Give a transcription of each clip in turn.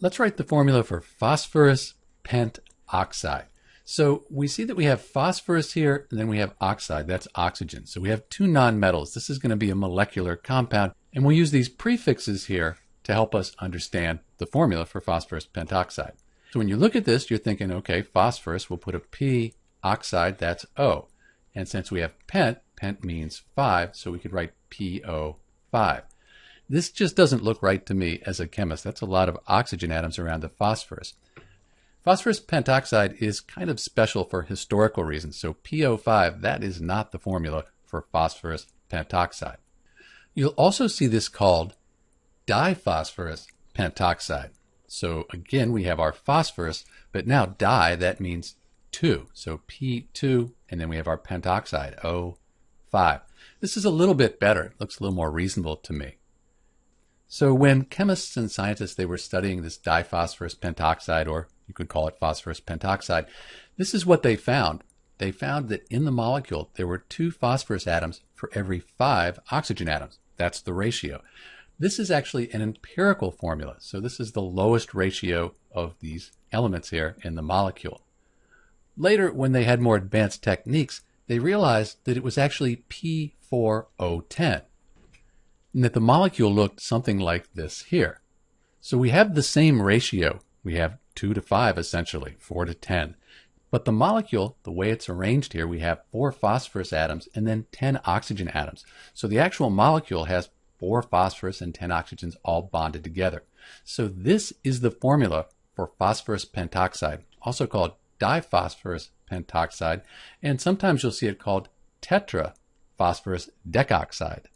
Let's write the formula for phosphorus pentoxide. So we see that we have phosphorus here, and then we have oxide, that's oxygen. So we have two nonmetals. This is going to be a molecular compound, and we'll use these prefixes here to help us understand the formula for phosphorus pentoxide. So when you look at this, you're thinking, okay, phosphorus, we'll put a P, oxide, that's O. And since we have pent, pent means 5, so we could write PO5. This just doesn't look right to me as a chemist. That's a lot of oxygen atoms around the phosphorus. Phosphorus pentoxide is kind of special for historical reasons. So PO5, that is not the formula for phosphorus pentoxide. You'll also see this called diphosphorus pentoxide. So again, we have our phosphorus, but now di, that means 2. So P2, and then we have our pentoxide, O5. This is a little bit better. It looks a little more reasonable to me. So when chemists and scientists, they were studying this diphosphorus pentoxide, or you could call it phosphorus pentoxide, this is what they found. They found that in the molecule, there were two phosphorus atoms for every five oxygen atoms. That's the ratio. This is actually an empirical formula. So this is the lowest ratio of these elements here in the molecule. Later, when they had more advanced techniques, they realized that it was actually P4O10 and that the molecule looked something like this here. So we have the same ratio. We have 2 to 5 essentially, 4 to 10. But the molecule, the way it's arranged here, we have four phosphorus atoms and then 10 oxygen atoms. So the actual molecule has four phosphorus and 10 oxygens all bonded together. So this is the formula for phosphorus pentoxide, also called diphosphorus pentoxide, and sometimes you'll see it called tetraphosphorus decoxide.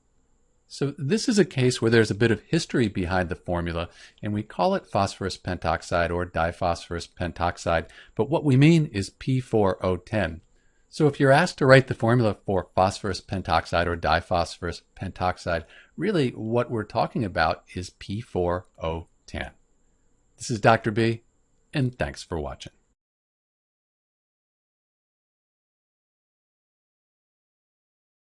So this is a case where there's a bit of history behind the formula, and we call it phosphorus pentoxide or diphosphorus pentoxide, but what we mean is P4O10. So if you're asked to write the formula for phosphorus pentoxide or diphosphorus pentoxide, really what we're talking about is P4O10. This is Dr. B, and thanks for watching.